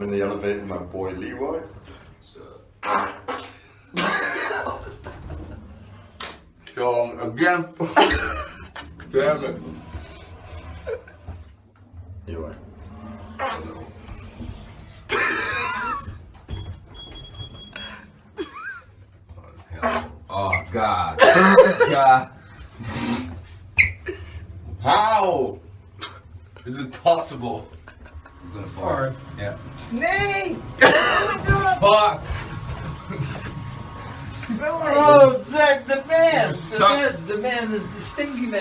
in the elevator, my boy Leroy. So again, damn it. Leroy. Oh God. God. How is it possible? It's gonna fart. Yeah. Nay! Fuck. Oh, Zach, the man! The man, the man is the stinky man.